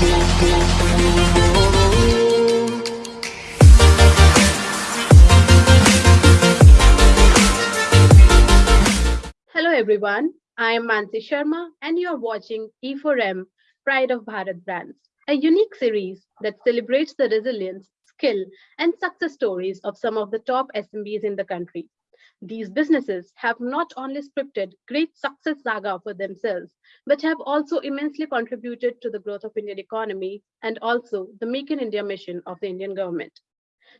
Hello everyone, I am Mansi Sharma and you are watching E4M Pride of Bharat Brands, a unique series that celebrates the resilience, skill and success stories of some of the top SMBs in the country. These businesses have not only scripted great success saga for themselves, but have also immensely contributed to the growth of Indian economy and also the Make in India mission of the Indian government.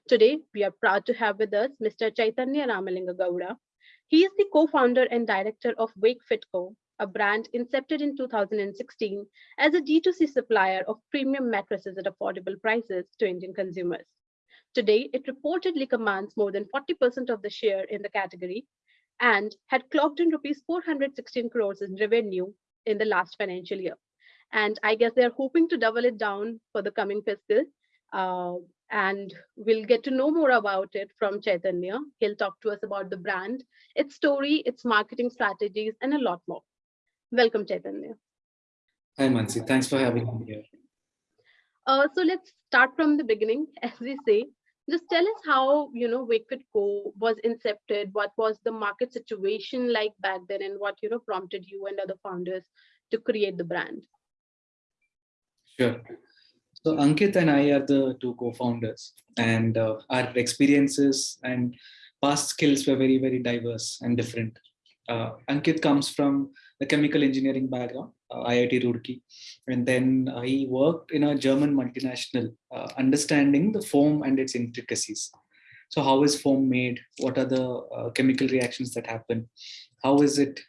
Today, we are proud to have with us Mr. Chaitanya Ramalinga Gowda, he is the co-founder and director of WakeFit Co., a brand incepted in 2016 as a D2C supplier of premium mattresses at affordable prices to Indian consumers. Today, it reportedly commands more than 40% of the share in the category and had clocked in rupees 416 crores in revenue in the last financial year. And I guess they're hoping to double it down for the coming fiscal. Uh, and we'll get to know more about it from Chaitanya. He'll talk to us about the brand, its story, its marketing strategies, and a lot more. Welcome, Chaitanya. Hi, Mansi. Thanks for having me here. Uh, so let's start from the beginning, as we say. Just tell us how you know WakeFit Co was incepted. What was the market situation like back then, and what you know prompted you and other founders to create the brand? Sure. So Ankit and I are the two co-founders and uh, our experiences and past skills were very, very diverse and different. Uh, Ankit comes from the chemical engineering background, IIT Roorkee, and then uh, he worked in a German multinational, uh, understanding the foam and its intricacies. So how is foam made? What are the uh, chemical reactions that happen? How is it,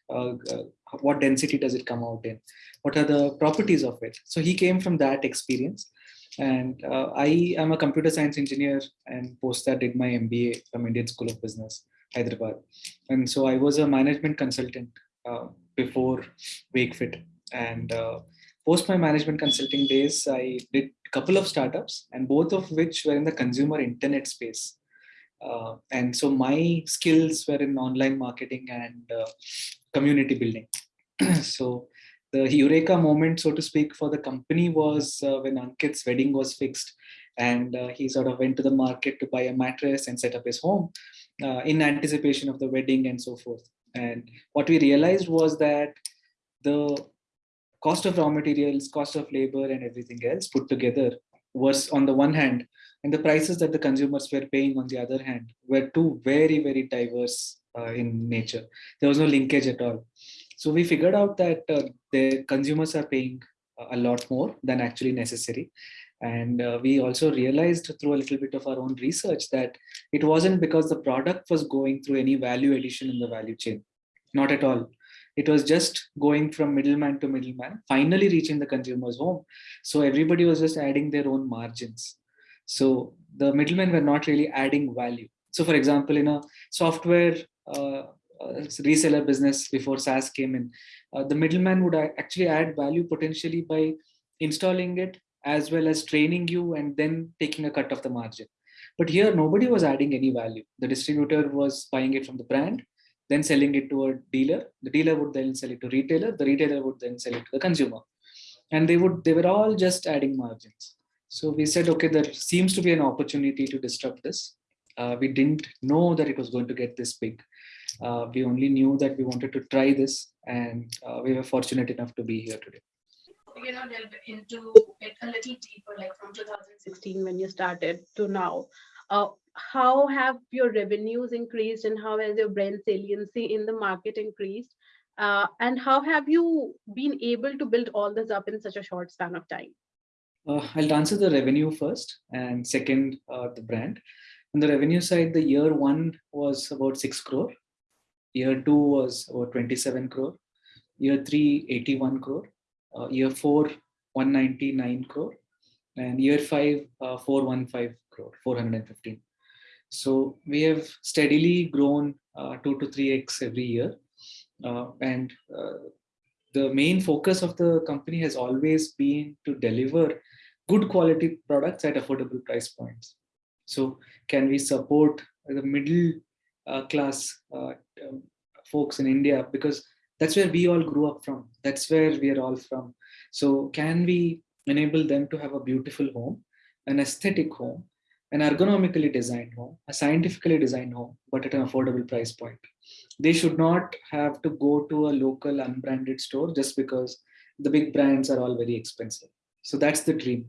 what density does it come out in? What are the properties of it? So he came from that experience and uh, I am a computer science engineer and post that did my MBA from Indian School of Business, Hyderabad. And so I was a management consultant uh, before WakeFit. And uh, post my management consulting days, I did a couple of startups and both of which were in the consumer internet space. Uh, and so my skills were in online marketing and uh, community building. so the eureka moment, so to speak, for the company was uh, when Ankit's wedding was fixed and uh, he sort of went to the market to buy a mattress and set up his home uh, in anticipation of the wedding and so forth. And what we realized was that the cost of raw materials, cost of labor and everything else put together was on the one hand, and the prices that the consumers were paying on the other hand were two very, very diverse uh, in nature. There was no linkage at all. So we figured out that uh, the consumers are paying a lot more than actually necessary. And uh, we also realized through a little bit of our own research that it wasn't because the product was going through any value addition in the value chain. Not at all. It was just going from middleman to middleman, finally reaching the consumer's home. So everybody was just adding their own margins. So the middlemen were not really adding value. So for example, in a software uh, uh, reseller business before SaaS came in, uh, the middleman would actually add value potentially by installing it as well as training you and then taking a cut of the margin. But here, nobody was adding any value. The distributor was buying it from the brand, then selling it to a dealer. The dealer would then sell it to retailer. The retailer would then sell it to the consumer. And they would they were all just adding margins. So we said, okay, there seems to be an opportunity to disrupt this. Uh, we didn't know that it was going to get this big. Uh, we only knew that we wanted to try this and uh, we were fortunate enough to be here today. You know, delve into it a little deeper, like from 2016 when you started to now. Uh, how have your revenues increased and how has your brand saliency in the market increased? Uh, and how have you been able to build all this up in such a short span of time? Uh, I'll answer the revenue first and second, uh, the brand. On the revenue side, the year one was about 6 crore Year two was about 27 crore. Year three, 81 crore. Uh, year four, 199 crore. And year five, uh, 415 crore, 415. So we have steadily grown uh, 2 to 3x every year. Uh, and uh, the main focus of the company has always been to deliver good quality products at affordable price points. So can we support the middle uh, class uh, um, folks in India because that's where we all grew up from. That's where we are all from. So can we enable them to have a beautiful home, an aesthetic home, an ergonomically designed home, a scientifically designed home, but at an affordable price point. They should not have to go to a local unbranded store just because the big brands are all very expensive. So that's the dream.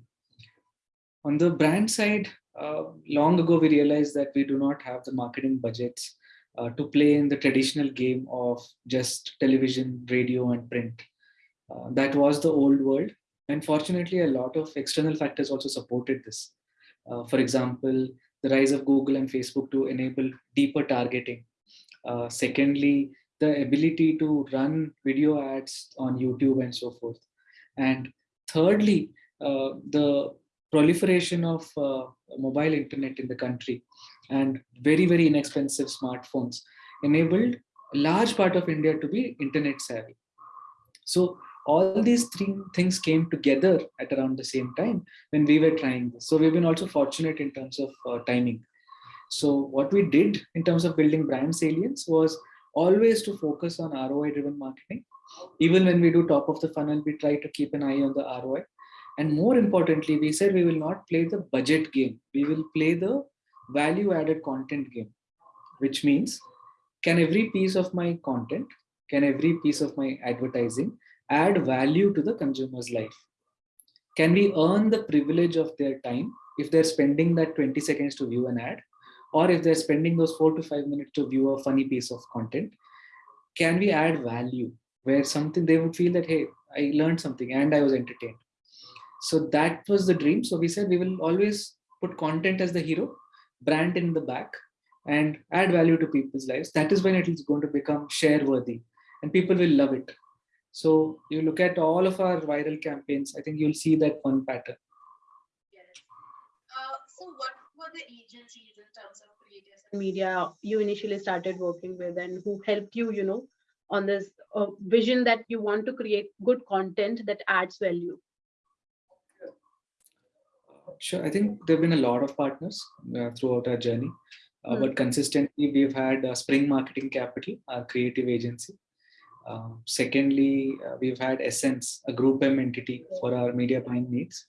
On the brand side, uh, long ago we realized that we do not have the marketing budgets uh, to play in the traditional game of just television, radio, and print. Uh, that was the old world. And fortunately, a lot of external factors also supported this. Uh, for example, the rise of Google and Facebook to enable deeper targeting. Uh, secondly, the ability to run video ads on YouTube and so forth. And thirdly, uh, the proliferation of uh, mobile internet in the country and very, very inexpensive smartphones enabled a large part of India to be internet savvy. So all these three things came together at around the same time when we were trying this. So we've been also fortunate in terms of uh, timing. So what we did in terms of building brand salience was always to focus on ROI driven marketing. Even when we do top of the funnel, we try to keep an eye on the ROI. And more importantly, we said we will not play the budget game. We will play the value added content game, which means can every piece of my content, can every piece of my advertising add value to the consumer's life? Can we earn the privilege of their time if they're spending that 20 seconds to view an ad? Or if they're spending those four to five minutes to view a funny piece of content, can we add value where something they would feel that, hey, I learned something and I was entertained. So that was the dream. So we said we will always put content as the hero, brand in the back, and add value to people's lives. That is when it is going to become share worthy and people will love it. So you look at all of our viral campaigns, I think you'll see that one pattern. Yes. Uh, so what were the agencies in terms of creative media you initially started working with and who helped you, you know, on this uh, vision that you want to create good content that adds value? Sure, I think there have been a lot of partners uh, throughout our journey, uh, mm. but consistently we've had uh, Spring Marketing Capital, our creative agency, um, secondly, uh, we've had Essence, a Group M entity for our media buying needs.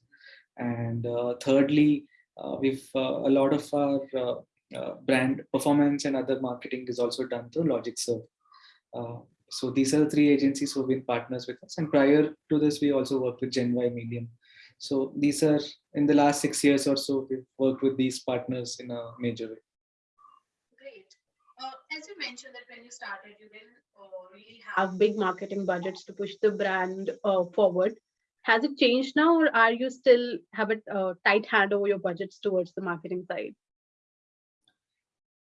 And uh, thirdly, uh, we've uh, a lot of our uh, uh, brand performance and other marketing is also done through LogicServe. so these are the three agencies who have been partners with us. And prior to this, we also worked with GenY Medium. So these are in the last six years or so, we've worked with these partners in a major way. Great. as you mentioned that when you started, you didn't really have big marketing budgets to push the brand uh, forward. Has it changed now, or are you still have a uh, tight hand over your budgets towards the marketing side?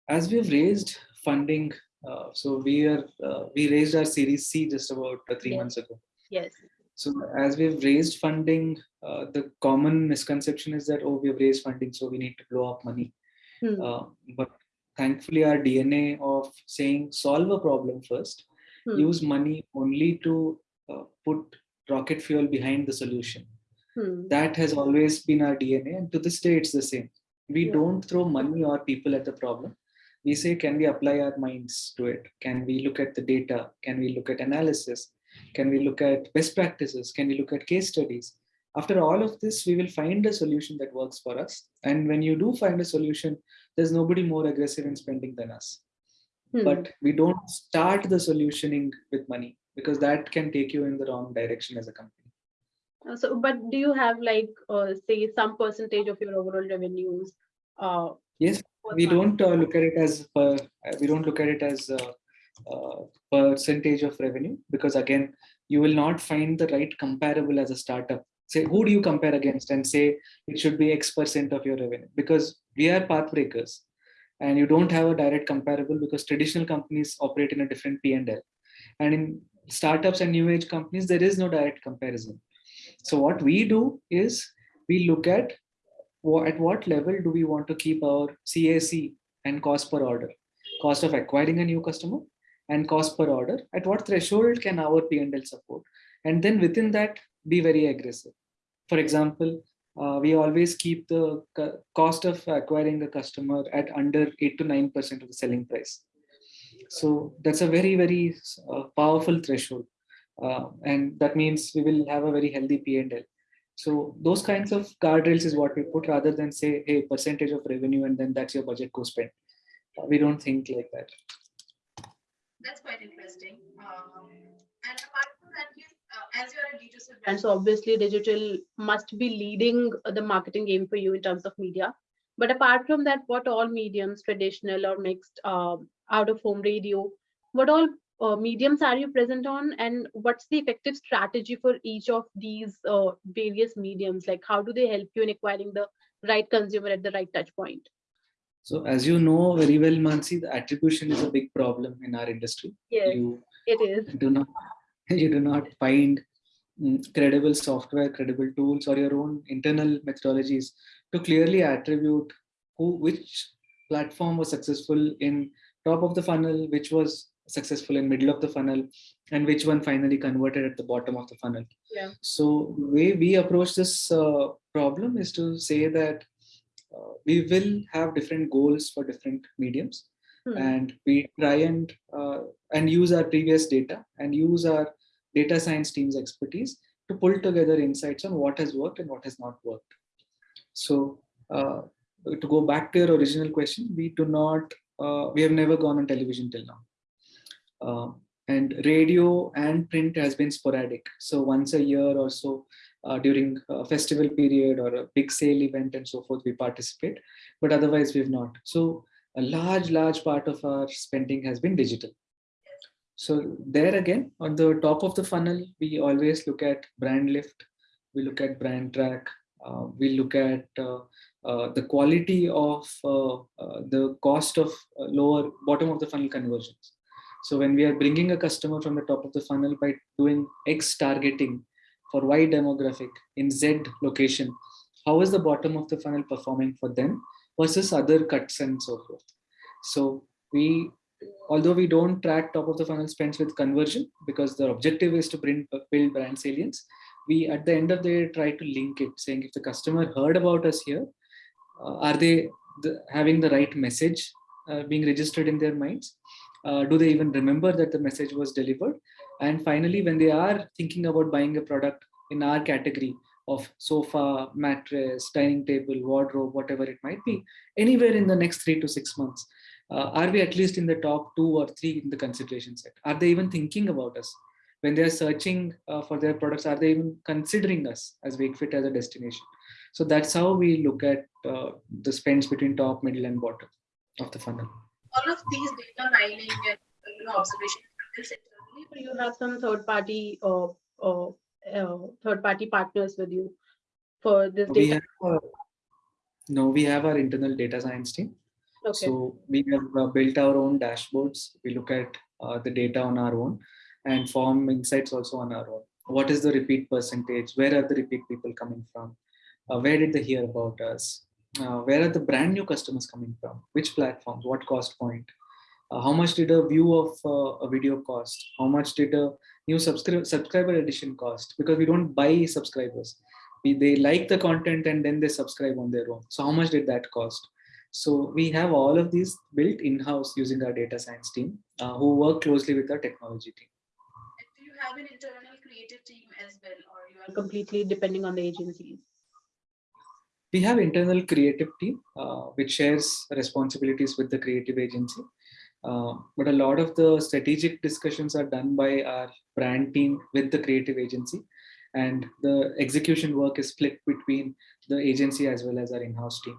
As we've raised funding, uh, so we are uh, we raised our Series C just about uh, three yes. months ago. Yes. So as we've raised funding, uh, the common misconception is that oh we've raised funding, so we need to blow up money. Hmm. but thankfully our DNA of saying solve a problem first, hmm. use money only to uh, put rocket fuel behind the solution. Hmm. That has always been our DNA and to this day it's the same. We yeah. don't throw money or people at the problem. We say, can we apply our minds to it? Can we look at the data? Can we look at analysis? Can we look at best practices? Can we look at case studies? After all of this, we will find a solution that works for us. And when you do find a solution, there's nobody more aggressive in spending than us. Hmm. But we don't start the solutioning with money because that can take you in the wrong direction as a company. Uh, so, but do you have like, uh, say, some percentage of your overall revenues? Uh, yes, we don't uh, look at it as per, we don't look at it as a percentage of revenue because again, you will not find the right comparable as a startup say who do you compare against? And say it should be x percent of your revenue. Because we are path breakers. And you don't have a direct comparable because traditional companies operate in a different p&l and in startups and new age companies there is no direct comparison. So what we do is we look at at what level do we want to keep our cac and cost per order. Cost of acquiring a new customer and cost per order. At what threshold can our p&l support? And then within that be very aggressive for example, uh, we always keep the cost of acquiring a customer at under 8 to 9% of the selling price. So that's a very, very uh, powerful threshold. Uh, and that means we will have a very healthy P&L. So those kinds of guardrails is what we put rather than say, hey, percentage of revenue and then that's your budget go spend. Uh, we don't think like that. That's quite interesting. Um, and apart from that, you, uh, as you're a D2C brand, so obviously digital must be leading the marketing game for you in terms of media. But apart from that, what all mediums, traditional or mixed, um, out of home radio, what all uh, mediums are you present on and what's the effective strategy for each of these uh, various mediums? Like how do they help you in acquiring the right consumer at the right touch point? So as you know very well, Mansi, the attribution is a big problem in our industry. Yes, you it is. Do not, you do not find um, credible software, credible tools or your own internal methodologies to clearly attribute who, which platform was successful in top of the funnel, which was successful in middle of the funnel and which one finally converted at the bottom of the funnel. Yeah. So the way we approach this uh, problem is to say that uh, we will have different goals for different mediums hmm. and we try and uh, and use our previous data and use our data science team's expertise to pull together insights on what has worked and what has not worked. So uh, to go back to your original question, we do not, uh, we have never gone on television till now. Uh, and radio and print has been sporadic. So once a year or so uh, during a festival period or a big sale event and so forth, we participate, but otherwise we've not. So a large, large part of our spending has been digital. So there again, on the top of the funnel, we always look at brand lift, we look at brand track, uh, we look at uh, uh, the quality of uh, uh, the cost of uh, lower bottom of the funnel conversions. So when we are bringing a customer from the top of the funnel by doing X targeting for Y demographic in Z location, how is the bottom of the funnel performing for them versus other cuts and so forth. So we, although we don't track top of the funnel spends with conversion because the objective is to bring, build brand salience, we at the end of the day try to link it saying if the customer heard about us here, uh, are they the, having the right message uh, being registered in their minds? Uh, do they even remember that the message was delivered? And finally, when they are thinking about buying a product in our category of sofa, mattress, dining table, wardrobe, whatever it might be, anywhere in the next three to six months, uh, are we at least in the top two or three in the consideration set? Are they even thinking about us? When they are searching uh, for their products, are they even considering us as Wakefit as a destination? So that's how we look at uh, the spends between top, middle, and bottom of the funnel all of these data mining and you know, observation internally, or you have some third party uh, uh, uh, third party partners with you for this data? We have, no, we have our internal data science team. Okay. So we have uh, built our own dashboards. We look at uh, the data on our own and form insights also on our own. What is the repeat percentage? Where are the repeat people coming from? where did they hear about us? uh, where are the brand new customers coming from which platforms what cost point uh, how much did a view of uh, a video cost how much did a new subscriber subscriber addition cost because we don't buy subscribers we, they like the content and then they subscribe on their own so how much did that cost so we have all of these built in-house using our data science team uh, who work closely with our technology team. Do you have an internal creative team as well or you are completely depending on the agencies. We have internal creative team uh, which shares responsibilities with the creative agency. Uh, but a lot of the strategic discussions are done by our brand team with the creative agency. And the execution work is split between the agency as well as our in-house team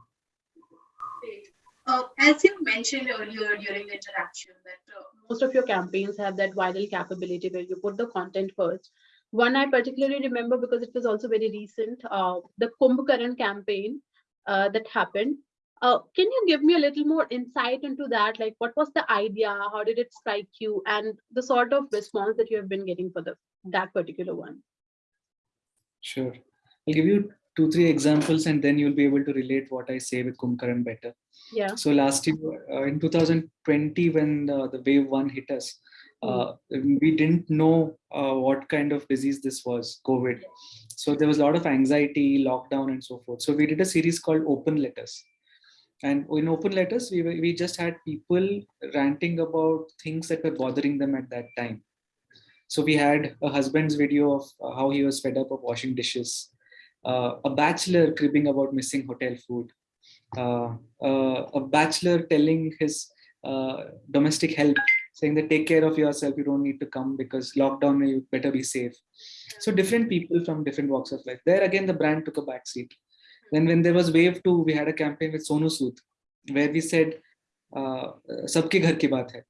uh, as you mentioned earlier during the interaction that uh, most of your campaigns have that viral capability where you put the content first one I particularly remember because it was also very recent, uh, the Kumbh campaign uh, that happened. Uh, can you give me a little more insight into that? Like, what was the idea? How did it strike you? And the sort of response that you have been getting for the that particular one? Sure. I'll give you two, three examples, and then you'll be able to relate what I say with Kumbh Karan better. Yeah. So last year, uh, in 2020, when uh, the wave one hit us, uh, we didn't know uh, what kind of disease this was, COVID. So there was a lot of anxiety, lockdown, and so forth. So we did a series called Open Letters. And in Open Letters, we, we just had people ranting about things that were bothering them at that time. So we had a husband's video of uh, how he was fed up of washing dishes. Uh, a bachelor cribbing about missing hotel food, uh, uh, a bachelor telling his uh, domestic help, saying that take care of yourself, you don't need to come because lockdown, you better be safe. So different people from different walks of life. There again, the brand took a back seat. Then when there was wave two, we had a campaign with Sonu Sood, where we said, uh, "Sabke ghar ki baat hai,"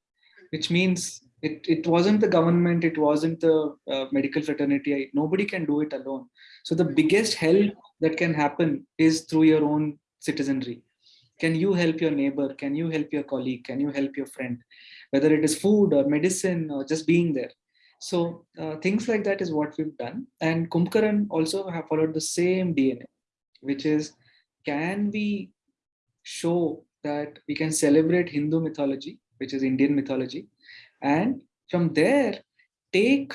which means it, it wasn't the government, it wasn't the uh, medical fraternity. Nobody can do it alone. So the biggest help that can happen is through your own citizenry. Can you help your neighbor? Can you help your colleague? Can you help your friend? Whether it is food or medicine or just being there. So uh, things like that is what we've done. And Kumbhakaran also have followed the same DNA, which is can we show that we can celebrate Hindu mythology, which is Indian mythology, and from there take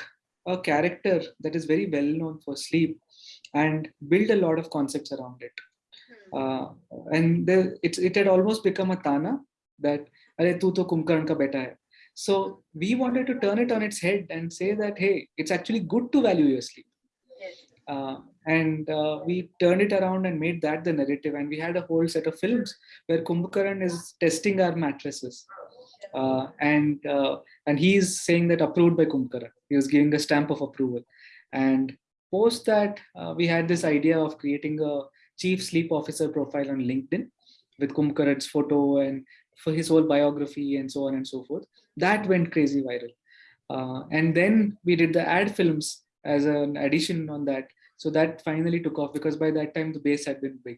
a character that is very well known for sleep and build a lot of concepts around it hmm. uh, and there, it, it had almost become a tana that Are tu to Kumbhakaran ka beta hai. So we wanted to turn it on its head and say that, hey, it's actually good to value your sleep. Uh, and uh, we turned it around and made that the narrative. And we had a whole set of films where Kumbhakaran is testing our mattresses uh, and uh, and he is saying that approved by Kumbhakaran. He was giving a stamp of approval. And post that, uh, we had this idea of creating a chief sleep officer profile on LinkedIn with Kumbhakaran's photo and for his whole biography and so on and so forth. That went crazy viral. Uh, and then we did the ad films as an addition on that. So that finally took off because by that time the base had been built.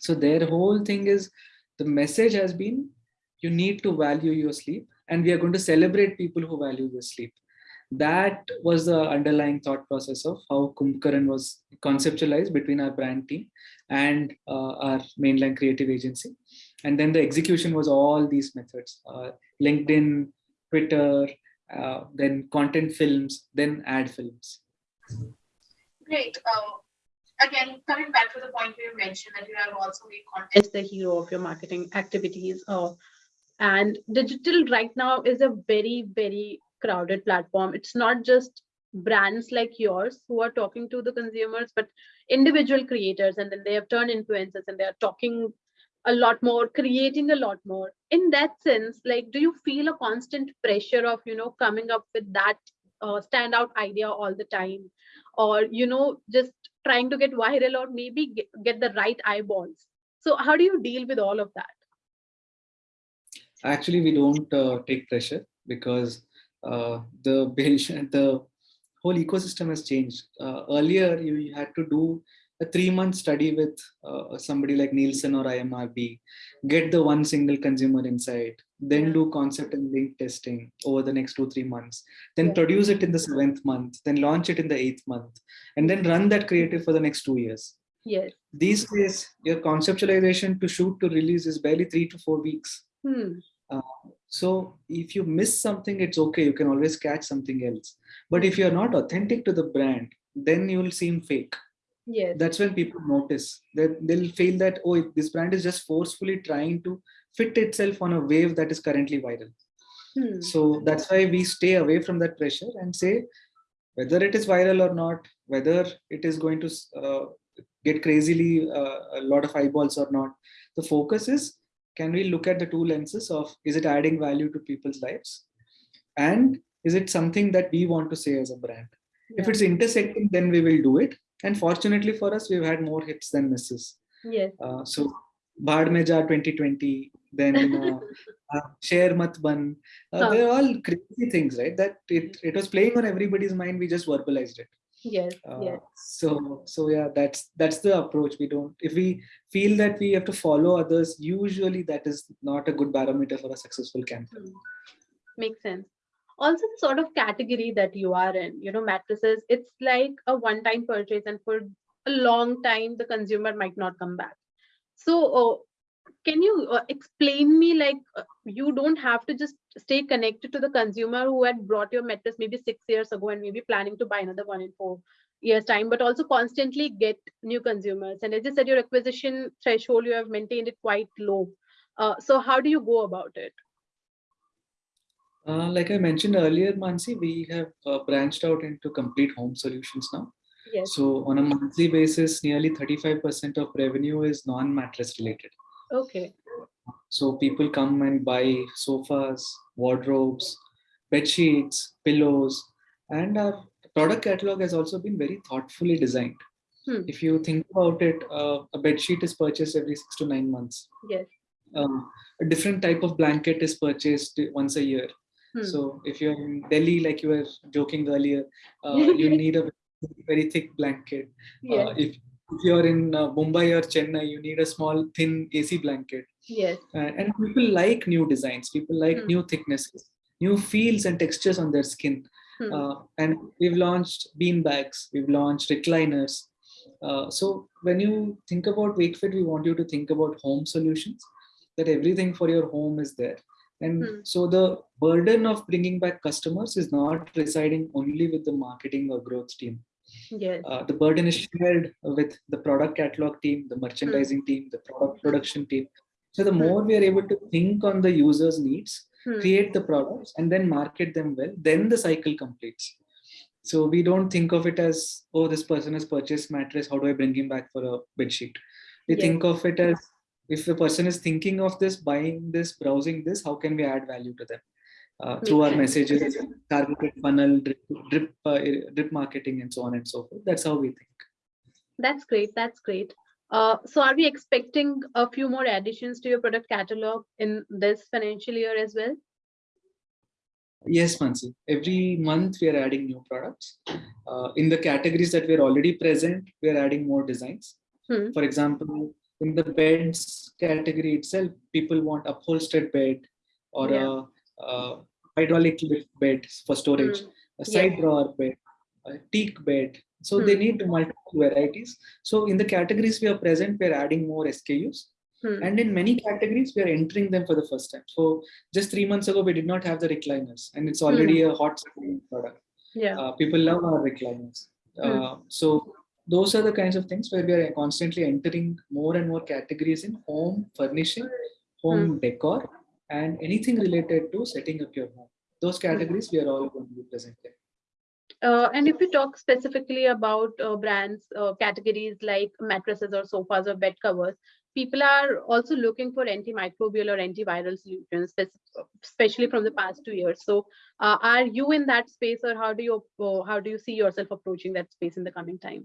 So their whole thing is the message has been you need to value your sleep and we are going to celebrate people who value your sleep that was the underlying thought process of how Kumbhakaran was conceptualized between our brand team and uh, our mainline creative agency. And then the execution was all these methods, uh, LinkedIn, Twitter, uh, then content films, then ad films. Great. Uh, again, coming back to the point you mentioned that you have also made content as the hero of your marketing activities. Uh, and digital right now is a very very crowded platform. It's not just brands like yours who are talking to the consumers but individual creators and then they have turned influencers and they are talking a lot more creating a lot more. In that sense like do you feel a constant pressure of you know coming up with that uh, standout idea all the time? Or you know just trying to get viral or maybe get, get the right eyeballs? So how do you deal with all of that actually we don't uh, take pressure because uh, the the whole ecosystem has changed. Uh, earlier, you had to do a three-month study with uh, somebody like Nielsen or IMRB, get the one single consumer insight, then do concept and link testing over the next two, three months, then yeah. produce it in the seventh month, then launch it in the eighth month, and then run that creative for the next two years. Yes. These days, your conceptualization to shoot to release is barely three to four weeks. Hmm. Uh, so if you miss something, it's okay. You can always catch something else. But if you're not authentic to the brand, then you will seem fake. Yeah. That's when people notice that they'll feel that, oh, this brand is just forcefully trying to fit itself on a wave that is currently viral. Hmm. So that's why we stay away from that pressure and say, whether it is viral or not, whether it is going to uh, get crazily uh, a lot of eyeballs or not, the focus is can we look at the two lenses of is it adding value to people's lives? And is it something that we want to say as a brand? Yeah. if it's intersecting then we will do it. And fortunately for us we've had more hits than misses. Yes. Uh, so Bhaad Mein Jaa 2020 then uh, uh, share mat ban. Uh, huh. they're all crazy things right? That it, it was playing on everybody's mind we just verbalized it yes uh, yes. so so yeah that's that's the approach we don't if we feel that we have to follow others usually that is not a good barometer for a successful campaign. Mm. makes sense. Also the sort of category that you are in you know mattresses it's like a one time purchase and for a long time the consumer might not come back. So uh, can you uh, explain me like uh, you don't have to just stay connected to the consumer who had brought your mattress maybe six years ago and maybe planning to buy another one in four years time but also constantly get new consumers and as you said your acquisition threshold you have maintained it quite low uh, so how do you go about it uh, like I mentioned earlier, Mansi, we have uh, branched out into complete home solutions now. Yes. So on a monthly basis, nearly 35% of revenue is non-mattress related. Okay. So people come and buy sofas, wardrobes, bed sheets, pillows, and our product catalog has also been very thoughtfully designed. Hmm. If you think about it, uh, a bed sheet is purchased every six to nine months. Yes. Um, a different type of blanket is purchased once a year. Hmm. So if you're in Delhi, like you were joking earlier, uh, you need a very thick blanket. Yes. Uh, if, if you're in uh, Mumbai or Chennai, you need a small thin AC blanket. yes. Uh, and people like new designs. People like Hmm. new thicknesses, new feels and textures on their skin. Hmm. Uh, and we've launched bean bags. We've launched recliners. Uh, so when you think about WakeFit, we want you to think about home solutions. That everything for your home is there. And Hmm. so the burden of bringing back customers is not residing only with the marketing or growth team. Yes. Uh, the burden is shared with the product catalog team, the merchandising team, the product production team. So the more we are able to think on the user's needs, Hmm. create the products and then market them well, then the cycle completes. So we don't think of it as, oh, this person has purchased mattress, how do I bring him back for a bed sheet? We Yes. think of it as, if the person is thinking of this, buying this, browsing this, how can we add value to them? Uh, through our messages, targeted funnel, drip, drip, uh, drip marketing, and so on and so forth. That's how we think. That's great. That's great. Uh, so are we expecting a few more additions to your product catalog in this financial year as well? Yes, Mansi. Every month we are adding new products. Uh, in the categories that we are already present, we are adding more designs. Hmm. For example, in the beds category itself, people want upholstered bed or Yeah. a, a hydraulic lift bed for storage, Hmm. a side Yeah. drawer bed, a teak bed. So they Hmm. need multiple varieties. So in the categories we are present, we are adding more SKUs. Hmm. And in many categories, we are entering them for the first time. So just three months ago, we did not have the recliners, and it's already a hot selling product. Yeah. Uh, people love our recliners. Uh, so those are the kinds of things where we are constantly entering more and more categories in home furnishing, home decor, and anything related to setting up your home. Those categories we are all going to be present in. Uh, and if you talk specifically about uh, brands, uh, categories like mattresses or sofas or bed covers, people are also looking for antimicrobial or antiviral solutions, especially from the past two years. So, uh, are you in that space, or how do you uh, how do you see yourself approaching that space in the coming time?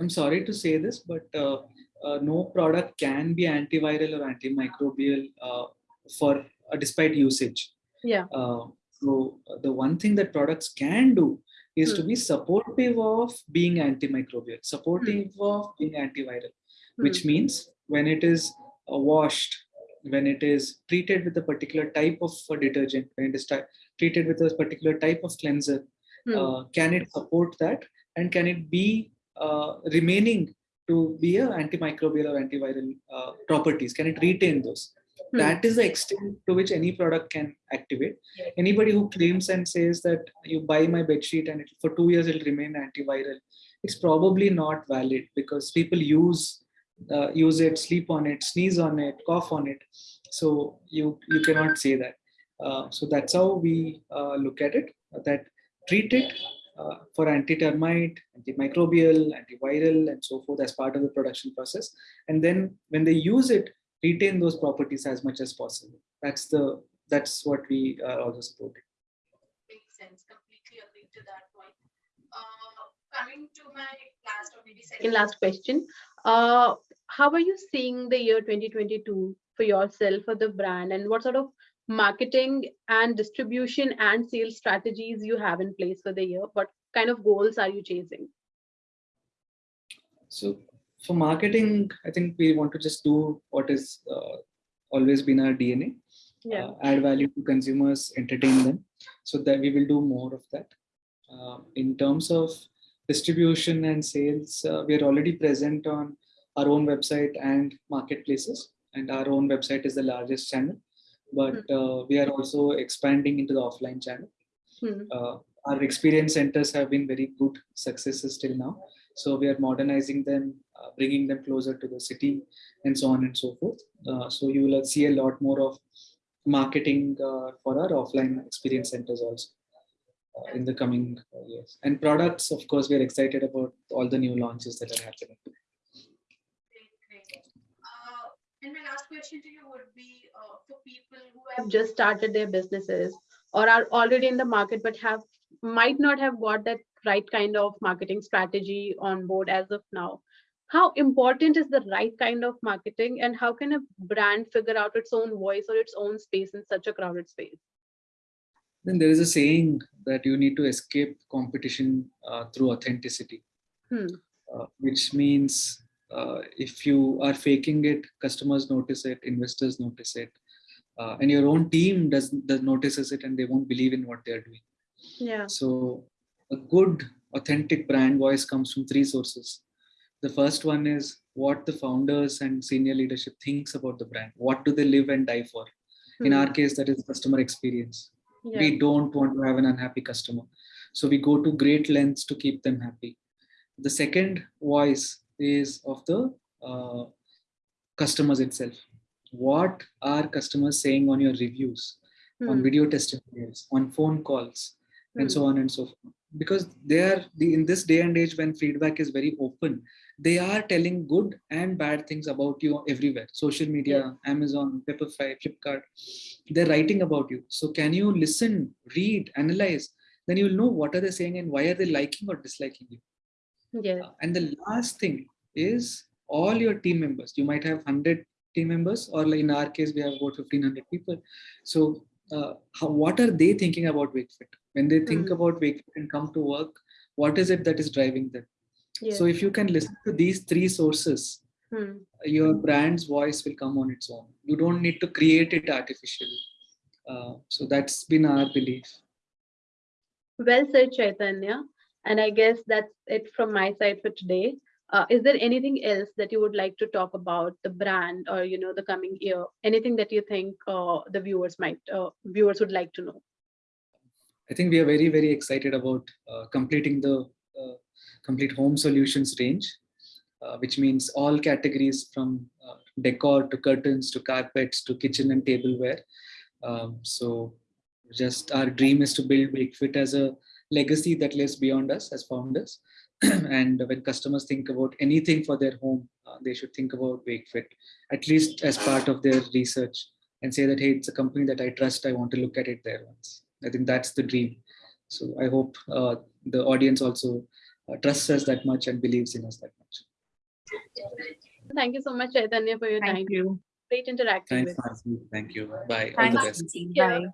I'm sorry to say this, but uh, no product can be antiviral or antimicrobial uh, for uh, despite usage. Yeah. Uh, so uh, the one thing that products can do is to Hmm. be supportive of being antimicrobial, supportive of being antiviral, which means when it is uh, washed, when it is treated with a particular type of detergent, when it is treated with a particular type of cleanser, Hmm. can it support that and can it be uh, remaining to be a antimicrobial or antiviral uh, properties. Can it retain those? Hmm. that is the extent to which any product can activate. Anybody who claims and says that you buy my bed sheet and it, for two years it'll remain antiviral it's probably not valid because people use uh, use it sleep on it sneeze on it cough on it. So you you cannot say that. Uh, so that's how we uh, look at it that treat it uh, for anti-termite, antimicrobial, antiviral, and so forth as part of the production process. And then when they use it, retain those properties as much as possible. That's the that's what we are also supporting. Makes sense. Completely agree to that point. Uh, coming to my last or maybe second last question, uh, how are you seeing the year 2022 for yourself, for the brand, and what sort of marketing and distribution and sales strategies you have in place for the year? What kind of goals are you chasing? So for marketing, I think we want to just do what is uh, always been our DNA. Yeah. uh, add value to consumers, entertain them. So that we will do more of that. Uh, in terms of distribution and sales, uh, we are already present on our own website and marketplaces. And our own website is the largest channel. But uh, we are also expanding into the offline channel. Hmm. Uh, our experience centers have been very good successes till now. So we are modernizing them, uh, bringing them closer to the city, and so on and so forth. Uh, so you will see a lot more of marketing uh, for our offline experience centers also. uh, in the coming years. And products, of course, we are excited about all the new launches that are happening. Great, great. Uh, And my last question to you would be uh, for people who have just started their businesses or are already in the market but have might not have got that right kind of marketing strategy on board as of now. How important is the right kind of marketing and how can a brand figure out its own voice or its own space in such a crowded space? Then there is a saying that you need to escape competition uh, through authenticity, Hmm. uh, which means uh, if you are faking it, customers notice it, investors notice it, uh, and your own team does, does notices it, and they won't believe in what they are doing. Yeah. So a good authentic brand voice comes from three sources. The first one is what the founders and senior leadership thinks about the brand. What do they live and die for? In Hmm. our case, that is customer experience. Yeah. We don't want to have an unhappy customer. So we go to great lengths to keep them happy. The second voice is of the uh, customers itself. What are customers saying on your reviews, on Hmm. video testimonials, on phone calls, and Hmm. so on and so forth? Because they are the in this day and age when feedback is very open, they are telling good and bad things about you everywhere. Social media, Amazon, Pepperfry, Flipkart, they're writing about you. So can you listen, read, analyze? Then you'll know what are they saying and why are they liking or disliking you. Yeah. And the last thing is all your team members. You might have 100 team members, or like in our case, we have about 1500 people. So, uh, how, what are they thinking about WakeFit? When they think Hmm. about WakeFit and come to work, what is it that is driving them? Yeah. So, if you can listen to these three sources, Hmm. your brand's voice will come on its own. You don't need to create it artificially. Uh, so, that's been our belief. Well said, Chaitanya. And I guess that's it from my side for today. Uh, is there anything else that you would like to talk about the brand or you know the coming year? Anything that you think uh, the viewers might uh, viewers would like to know? I think we are very, very excited about uh, completing the uh, complete home solutions range, uh, which means all categories from decor to curtains to carpets to kitchen and tableware. Um, so just our dream is to build WakeFit as a legacy that lives beyond us as founders. and when customers think about anything for their home, uh, they should think about WakeFit, at least as part of their research and say that, hey, it's a company that I trust. I want to look at it there once. I think that's the dream. So I hope uh, the audience also uh, trusts us that much and believes in us that much. Thank you so much, Chaitanya, for your time. Thank you. Great interacting Thanks, with. you. Thank you. Bye. All the best. Mansi. Bye.